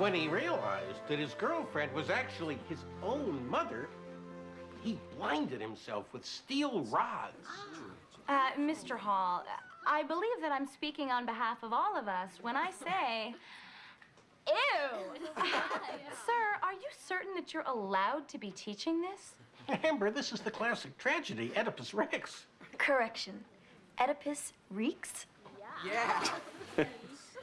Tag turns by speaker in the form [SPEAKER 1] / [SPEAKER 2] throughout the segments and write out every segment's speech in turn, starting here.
[SPEAKER 1] When he realized that his girlfriend was actually his own mother, he blinded himself with steel rods.
[SPEAKER 2] Uh, Mr. Hall, I believe that I'm speaking on behalf of all of us when I say, ew! Sir, are you certain that you're allowed to be teaching this?
[SPEAKER 1] Amber, this is the classic tragedy, Oedipus Rex.
[SPEAKER 3] Correction. Oedipus reeks?
[SPEAKER 4] Yeah.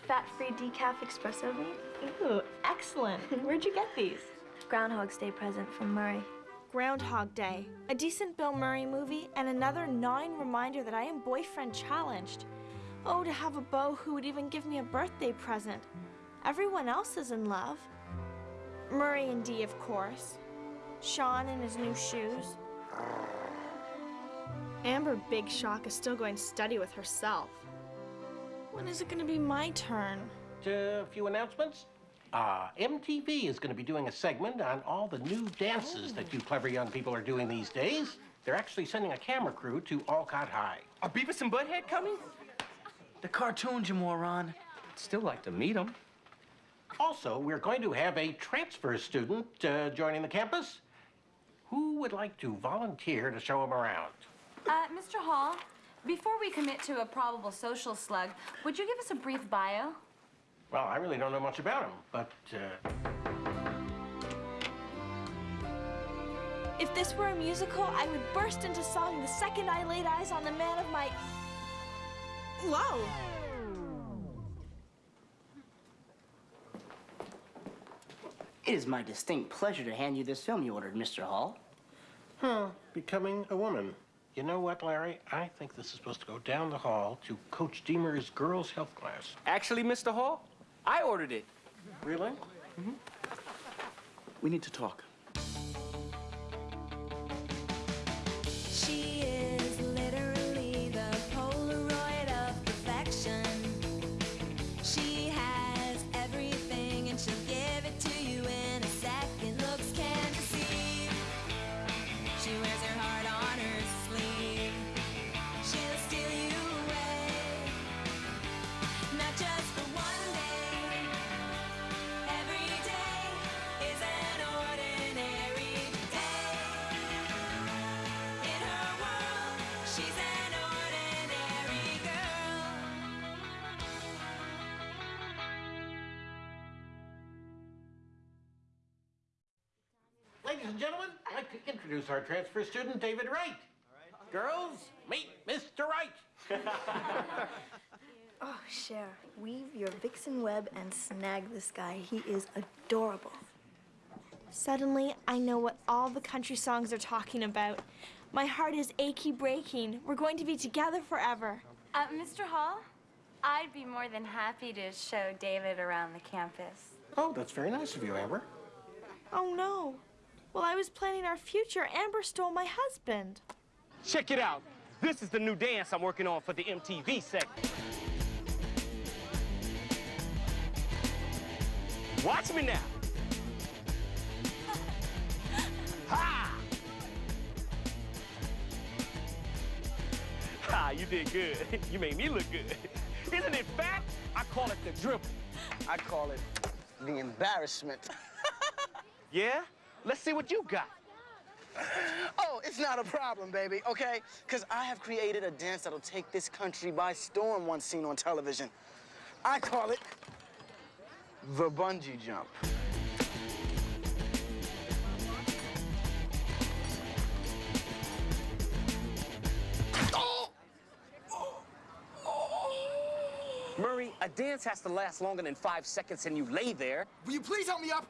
[SPEAKER 3] Fat-free decaf espresso bean?
[SPEAKER 5] Ooh, excellent. Where'd you get these?
[SPEAKER 3] Groundhog's Day present from Murray.
[SPEAKER 6] Groundhog Day, a decent Bill Murray movie, and another gnawing reminder that I am boyfriend challenged. Oh, to have a beau who would even give me a birthday present. Everyone else is in love. Murray and Dee, of course. Sean in his new shoes. Amber Big Shock is still going to study with herself. When is it going to be my turn?
[SPEAKER 1] To A few announcements. Uh, MTV is going to be doing a segment on all the new dances that you clever young people are doing these days. They're actually sending a camera crew to Alcott High.
[SPEAKER 4] Are Beavis and Butthead coming? The cartoons, you moron. I'd still like to meet them.
[SPEAKER 1] Also, we're going to have a transfer student uh, joining the campus. Who would like to volunteer to show him around?
[SPEAKER 2] Uh, Mr. Hall, before we commit to a probable social slug, would you give us a brief bio?
[SPEAKER 1] Well, I really don't know much about him, but uh,
[SPEAKER 6] If this were a musical, I would burst into song the second I laid eyes on the man of my. Whoa!
[SPEAKER 7] It is my distinct pleasure to hand you this film you ordered, Mr. Hall.
[SPEAKER 1] huh, becoming a woman. You know what, Larry? I think this is supposed to go down the hall to Coach Deemer's girls' health class.
[SPEAKER 4] Actually, Mr. Hall, I ordered it.
[SPEAKER 1] Really? Mm-hmm.
[SPEAKER 4] We need to talk.
[SPEAKER 1] Ladies and gentlemen, I'd like to introduce our transfer student, David Wright. Girls, meet Mr. Wright.
[SPEAKER 3] Oh, Cher, weave your vixen web and snag this guy. He is adorable.
[SPEAKER 6] Suddenly, I know what all the country songs are talking about. My heart is achy breaking. We're going to be together forever.
[SPEAKER 2] Uh, Mr. Hall, I'd be more than happy to show David around the campus.
[SPEAKER 1] Oh, that's very nice of you, Amber.
[SPEAKER 6] Oh no. While I was planning our future, Amber stole my husband.
[SPEAKER 4] Check it out. This is the new dance I'm working on for the MTV segment. Watch me now. Ha! Ha, you did good. You made me look good. Isn't it fact? I call it the dribble.
[SPEAKER 7] I call it the embarrassment.
[SPEAKER 4] Yeah? Let's see what you got.
[SPEAKER 7] Oh, it's not a problem, baby, okay? Because I have created a dance that'll take this country by storm once seen on television. I call it the bungee jump.
[SPEAKER 4] Murray, a dance has to last longer than five seconds and you lay there.
[SPEAKER 8] Will you please help me up?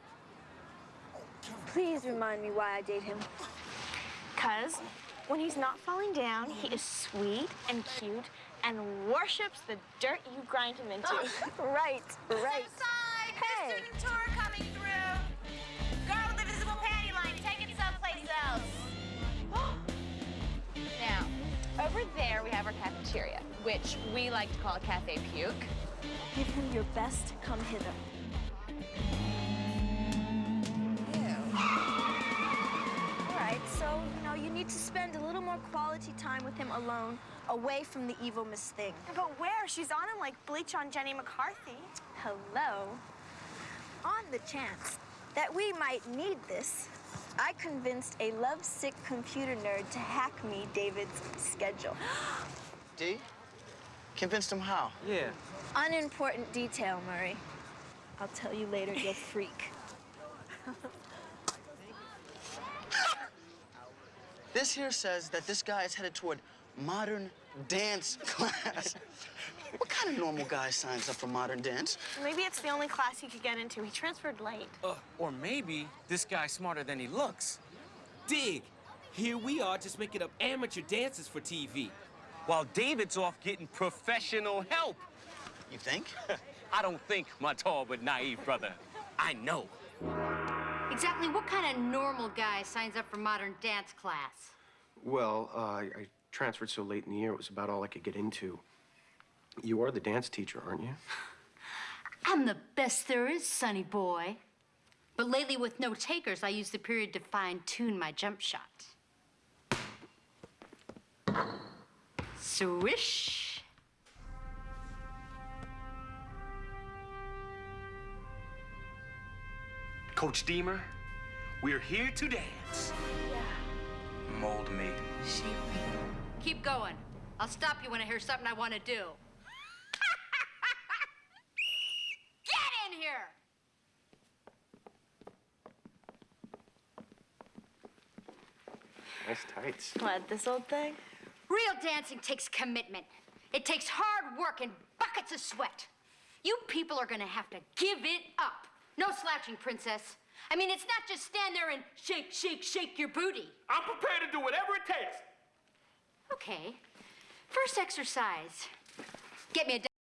[SPEAKER 3] Please remind me why I date him.
[SPEAKER 6] Because when he's not falling down, he is sweet and cute and worships the dirt you grind him into.
[SPEAKER 3] right, right.
[SPEAKER 9] Side,
[SPEAKER 3] Hey.
[SPEAKER 9] the student tour coming through. Girl with the visible panty line, take it someplace else.
[SPEAKER 2] Now, over there we have our cafeteria, which we like to call Cafe Puke.
[SPEAKER 3] Give him your best. Come hither. Time with him alone, away from the evil Miss Thing.
[SPEAKER 6] But where? She's on him like bleach on Jenny McCarthy.
[SPEAKER 3] Hello.
[SPEAKER 10] on the chance that we might need this, I convinced a lovesick computer nerd to hack me David's schedule.
[SPEAKER 7] D? Convinced him how?
[SPEAKER 4] Yeah.
[SPEAKER 10] Unimportant detail, Murray. I'll tell you later, you'll freak.
[SPEAKER 7] This here says that this guy is headed toward modern dance class. what kind of normal guy signs up for modern dance?
[SPEAKER 6] Maybe it's the only class he could get into. He transferred late.
[SPEAKER 11] Uh, or maybe this guy's smarter than he looks. Dig! Here we are just making up amateur dances for TV, while David's off getting professional help.
[SPEAKER 7] You think?
[SPEAKER 11] I don't think, my tall but naive brother. I know.
[SPEAKER 9] Exactly what kind of normal guy signs up for modern dance class?
[SPEAKER 12] Well, uh, I I transferred so late in the year, it was about all I could get into. You are the dance teacher, aren't you?
[SPEAKER 9] I'm the best there is, sonny boy. But lately, with no takers, I use the period to fine tune my jump shot. Swish.
[SPEAKER 11] Coach Deemer, we're here to dance. Mold me.
[SPEAKER 9] Shape me. Keep going. I'll stop you when I hear something I want to do. Get in here!
[SPEAKER 12] Nice tights.
[SPEAKER 6] What, this old thing?
[SPEAKER 9] Real dancing takes commitment. It takes hard work and buckets of sweat. You people are gonna have to give it up. No slouching, princess. I mean, it's not just stand there and shake, shake, shake your booty.
[SPEAKER 11] I'm prepared to do whatever it takes.
[SPEAKER 9] Okay. First exercise. Get me a.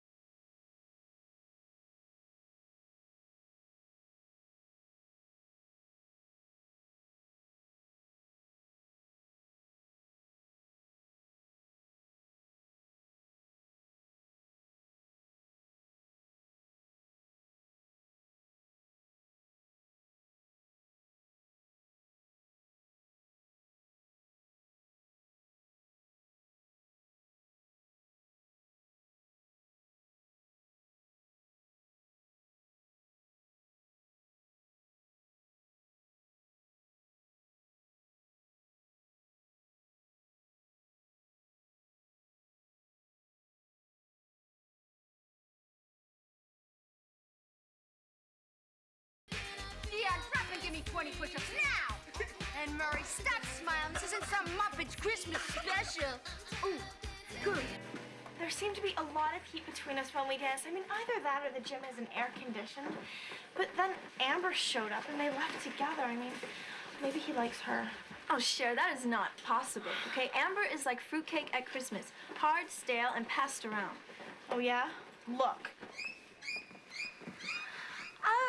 [SPEAKER 9] 20 push-ups now! and Murray, stop smiling. This isn't some Muppets Christmas special. Ooh, good.
[SPEAKER 6] There seemed to be a lot of heat between us when we danced. I mean, either that or the gym isn't air conditioned. But then Amber showed up and they left together. I mean, maybe he likes her. Oh, sure, that is not possible. Okay, Amber is like fruitcake at Christmas hard, stale, and passed around. Oh, yeah? Look.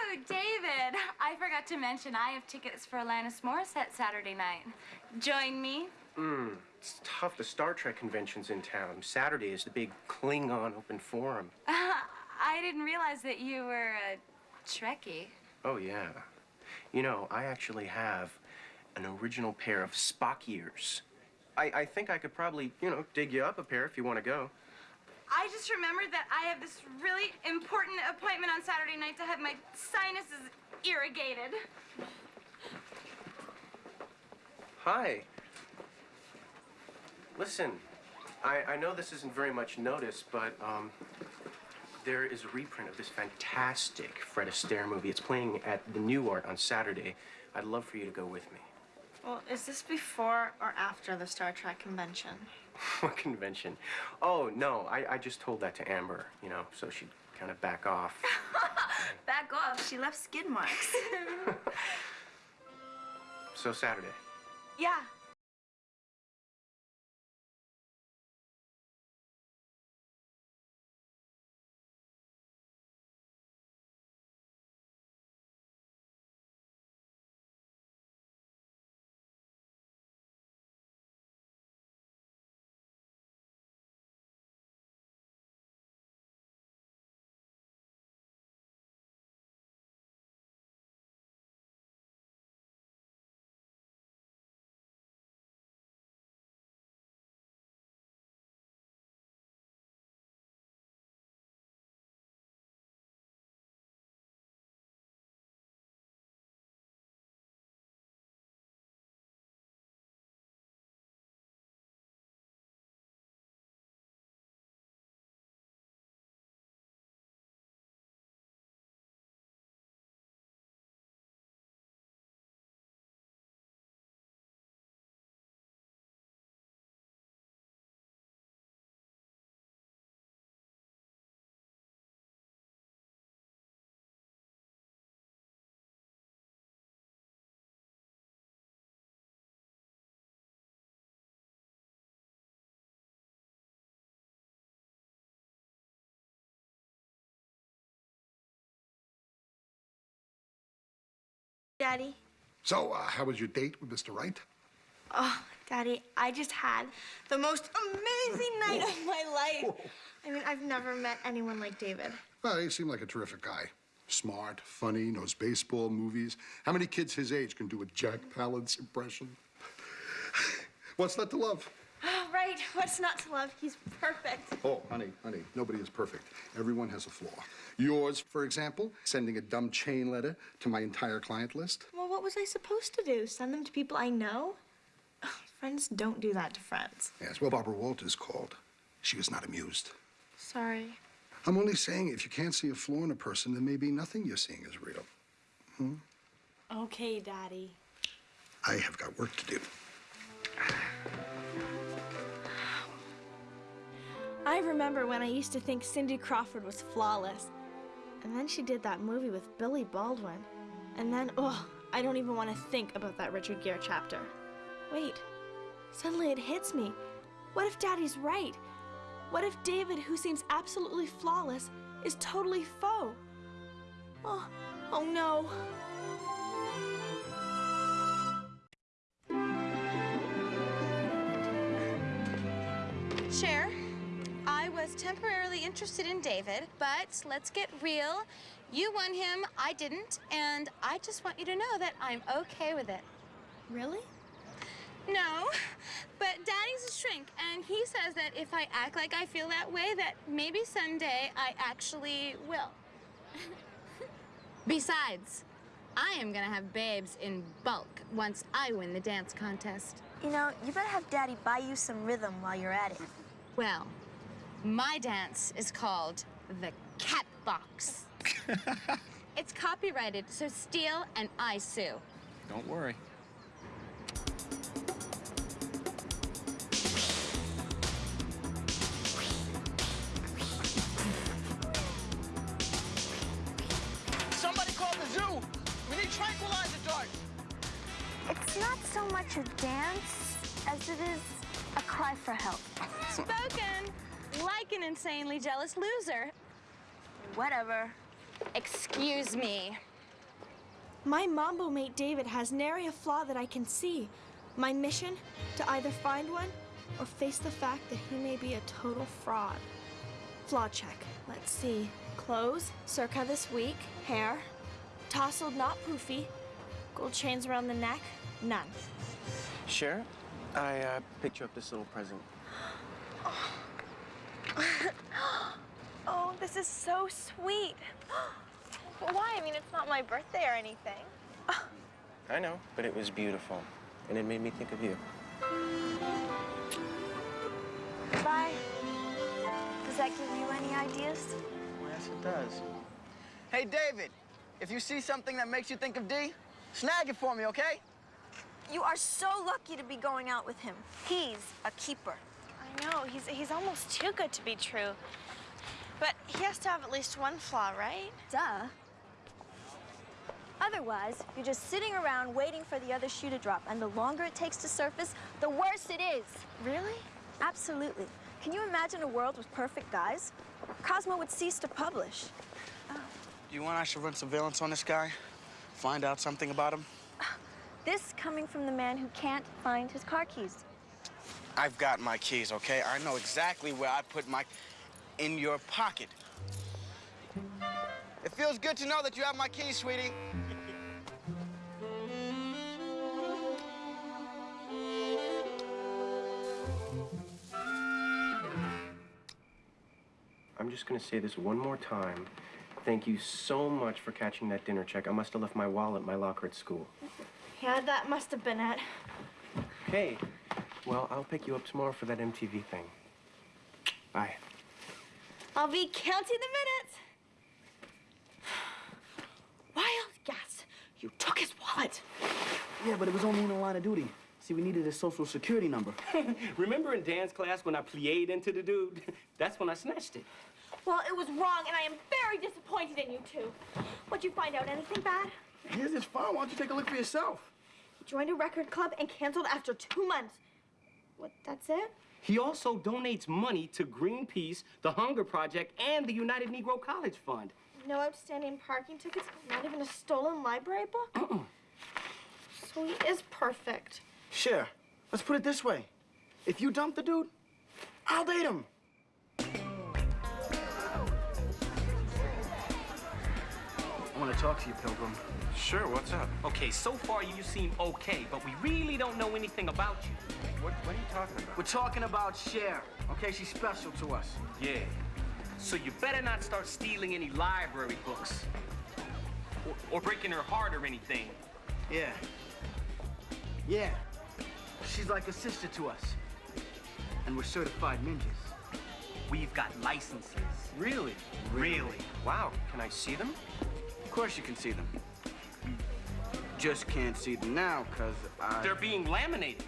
[SPEAKER 2] Oh, David, I forgot to mention I have tickets for Alanis Morissette Saturday night. Join me.
[SPEAKER 12] Hmm, it's tough. The Star Trek convention's in town. Saturday is the big Klingon open forum.
[SPEAKER 2] I didn't realize that you were a Trekkie.
[SPEAKER 12] Oh, yeah. You know, I actually have an original pair of Spock ears. I, I think I could probably, you know, dig you up a pair if you want to go.
[SPEAKER 2] I just remembered that I have this really important appointment on Saturday night to have my sinuses irrigated.
[SPEAKER 12] Hi. Listen, I, I know this isn't very much notice, but um, there is a reprint of this fantastic Fred Astaire movie. It's playing at the Nuart on Saturday. I'd love for you to go with me.
[SPEAKER 6] Well, is this before or after the Star Trek convention?
[SPEAKER 12] What convention? Oh, no, I, I just told that to Amber, you know, so she'd kind of back off.
[SPEAKER 6] Back off. She left skid marks.
[SPEAKER 12] so Saturday.
[SPEAKER 6] yeah, Daddy.
[SPEAKER 13] So, uh, how was your date with Mr. Wright?
[SPEAKER 6] Oh, Daddy, I just had the most amazing night of my life. I mean, I've never met anyone like David.
[SPEAKER 13] Well, he seemed like a terrific guy. Smart, funny, knows baseball, movies. How many kids his age can do a Jack Palance impression? What's not to love?
[SPEAKER 6] Right. What's not to love? He's perfect.
[SPEAKER 13] Oh, honey, honey, nobody is perfect. Everyone has a flaw. Yours, for example, sending a dumb chain letter to my entire client list.
[SPEAKER 6] Well, what was I supposed to do? Send them to people I know? Ugh, Friends don't do that to friends.
[SPEAKER 13] Yes, well, Barbara Walters called. She was not amused.
[SPEAKER 6] Sorry.
[SPEAKER 13] I'm only saying if you can't see a flaw in a person, then maybe nothing you're seeing is real. Hmm?
[SPEAKER 6] Okay, Daddy.
[SPEAKER 13] I have got work to do.
[SPEAKER 6] I remember when I used to think Cindy Crawford was flawless. And then she did that movie with Billy Baldwin. And then, oh, I don't even want to think about that Richard Gere chapter. Wait, suddenly it hits me. What if Daddy's right? What if David, who seems absolutely flawless, is totally faux? Oh, oh no.
[SPEAKER 10] I was temporarily interested in David, but let's get real. You won him, I didn't, and I just want you to know that I'm okay with it.
[SPEAKER 6] Really?
[SPEAKER 10] No, but Daddy's a shrink, and he says that if I act like I feel that way, that maybe someday I actually will. Besides, I am gonna have babes in bulk once I win the dance contest.
[SPEAKER 3] You know, you better have Daddy buy you some rhythm while you're at it.
[SPEAKER 10] Well, my dance is called the Cat Box. it's copyrighted, so steal and I sue.
[SPEAKER 11] Don't worry.
[SPEAKER 7] Somebody call the zoo. We need tranquilizer darts.
[SPEAKER 3] It's not so much a dance as it is a cry for help.
[SPEAKER 10] Spoken like an insanely jealous loser.
[SPEAKER 3] Whatever.
[SPEAKER 10] Excuse me.
[SPEAKER 6] My mambo mate David has nary a flaw that I can see. My mission to either find one or face the fact that he may be a total fraud. Flaw check. Let's see. Clothes, circa this week. Hair, tousled, not poofy. Gold chains around the neck, none.
[SPEAKER 12] Cher, I uh, picked you up this little present.
[SPEAKER 6] Oh, Oh, this is so sweet. Why? I mean, it's not my birthday or anything.
[SPEAKER 12] I know, but it was beautiful, and it made me think of you.
[SPEAKER 3] Bye. Does that give you any ideas?
[SPEAKER 7] Yes, it does. Hey, David, if you see something that makes you think of D, snag it for me, okay?
[SPEAKER 3] You are so lucky to be going out with him. He's a keeper.
[SPEAKER 6] I know, he's, he's almost too good to be true. But he has to have at least one flaw, right?
[SPEAKER 3] Duh. Otherwise, you're just sitting around waiting for the other shoe to drop, and the longer it takes to surface, the worse it is.
[SPEAKER 6] Really?
[SPEAKER 3] Absolutely. Can you imagine a world with perfect guys? Cosmo would cease to publish.
[SPEAKER 7] Do you want I should run surveillance on this guy? Find out something about him?
[SPEAKER 3] This coming from the man who can't find his car keys.
[SPEAKER 7] I've got my keys, okay? I know exactly where I put my... in your pocket. It feels good to know that you have my keys, sweetie.
[SPEAKER 12] I'm just gonna say this one more time. Thank you so much for catching that dinner check. I must have left my wallet in my locker at school.
[SPEAKER 6] Yeah, that must have been it.
[SPEAKER 12] Okay. Well, I'll pick you up tomorrow for that MTV thing. Bye.
[SPEAKER 6] I'll be counting the minutes. Wild guess. You took his wallet.
[SPEAKER 4] Yeah, but it was only in the line of duty. See, we needed his social security number. Remember in dance class when I plied into the dude? That's when I snatched it.
[SPEAKER 6] Well, it was wrong, and I am very disappointed in you two. What'd you find out? Anything bad?
[SPEAKER 4] Here's his file. Why don't you take a look for yourself?
[SPEAKER 6] He joined a record club and canceled after two months. What, that's it?
[SPEAKER 4] He also donates money to Greenpeace, the Hunger Project, and the United Negro College Fund.
[SPEAKER 6] No outstanding parking tickets? Not even a stolen library book? So he is perfect.
[SPEAKER 7] Cher, let's put it this way. If you dump the dude, I'll date him. Want to talk to you, Pilgrim.
[SPEAKER 12] Sure, what's up?
[SPEAKER 11] Okay, so far you seem okay, but we really don't know anything about you.
[SPEAKER 12] What, what are you talking about?
[SPEAKER 7] We're talking about Cher, okay? She's special to us.
[SPEAKER 11] Yeah. So you better not start stealing any library books. Or, or breaking her heart or anything.
[SPEAKER 7] Yeah. Yeah. She's like a sister to us. And we're certified ninjas.
[SPEAKER 11] We've got licenses.
[SPEAKER 7] Really?
[SPEAKER 11] Really?
[SPEAKER 12] Wow, can I see them?
[SPEAKER 7] Of course you can see them. You just can't see them now, because I...
[SPEAKER 11] They're being laminated.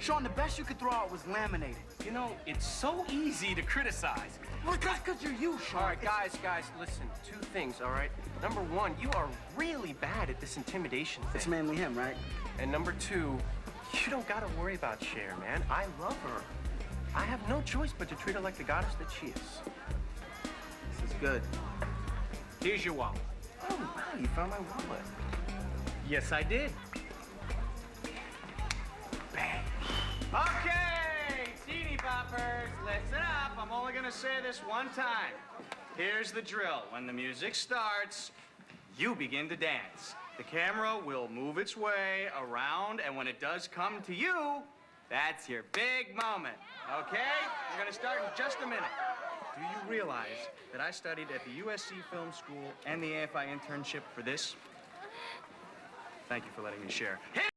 [SPEAKER 7] Sean, the best you could throw out was laminated.
[SPEAKER 11] You know, it's so easy to criticize.
[SPEAKER 7] Well, that's because you're you, Sean.
[SPEAKER 12] All right, guys, guys, listen. Two things, all right? Number one, you are really bad at this intimidation thing.
[SPEAKER 7] It's mainly him, right?
[SPEAKER 12] And number two, you don't gotta worry about Cher, man. I love her. I have no choice but to treat her like the goddess that she is.
[SPEAKER 7] This is good.
[SPEAKER 11] Here's your wallet.
[SPEAKER 12] Oh, wow, you found my wallet.
[SPEAKER 11] Yes, I did.
[SPEAKER 12] Bang.
[SPEAKER 14] Okay, teeny boppers, listen up. I'm only gonna say this one time. Here's the drill. When the music starts, you begin to dance. The camera will move its way around, and when it does come to you, that's your big moment. Okay? We're gonna start in just a minute. Do you realize that I studied at the USC Film School and the AFI internship for this? Thank you for letting me share. Hit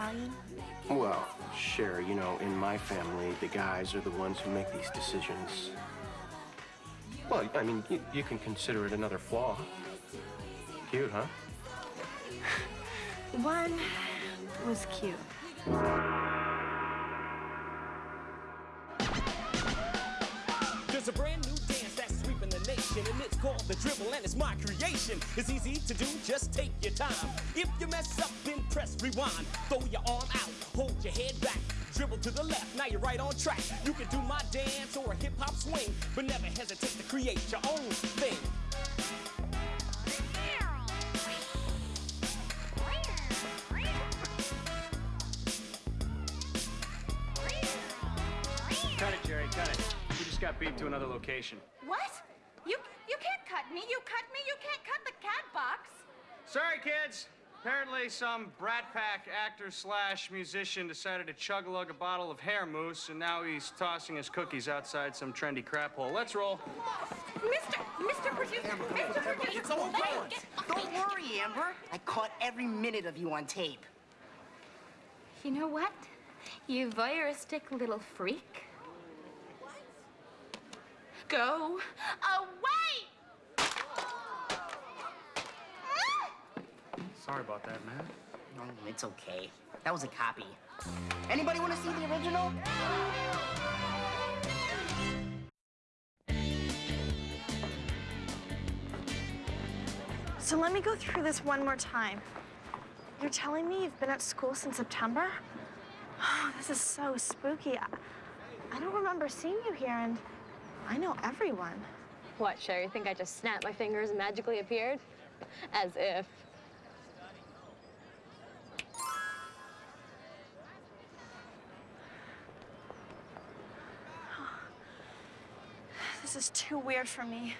[SPEAKER 6] Italian?
[SPEAKER 12] Well, sure, you know, in my family, the guys are the ones who make these decisions. Well, I mean, you, you can consider it another flaw. Cute, huh?
[SPEAKER 6] One was cute.
[SPEAKER 15] The dribble, and it's my creation. It's easy to do, just take your time. If you mess up, then press rewind. Throw your arm out, hold your head back. Dribble to the left, now you're right on track. You can do my dance or a hip hop swing, but never hesitate to create your own thing.
[SPEAKER 14] Cut it, Jerry, cut it. We just got beat to another location.
[SPEAKER 10] What? You you can't cut me. You cut me. You can't cut the cat box.
[SPEAKER 14] Sorry, kids. Apparently, some Brat Pack actor slash musician decided to chug a lug a bottle of hair mousse, and now he's tossing his cookies outside some trendy crap hole. Let's roll.
[SPEAKER 10] Mr. Mr. Producer, Mr. Producer.
[SPEAKER 16] It's all
[SPEAKER 10] Hey,
[SPEAKER 16] Don't worry, Amber. I caught every minute of you on tape.
[SPEAKER 2] You know what? You voyeuristic little freak. Go away!
[SPEAKER 14] Sorry about that, man.
[SPEAKER 16] No, it's okay. That was a copy. Anybody want to see the original?
[SPEAKER 6] So let me go through this one more time. You're telling me you've been at school since September? Oh, this is so spooky. I, I don't remember seeing you here, and I know everyone.
[SPEAKER 17] What, Sherry? Think I just snapped my fingers and magically appeared? As if.
[SPEAKER 6] This is too weird for me.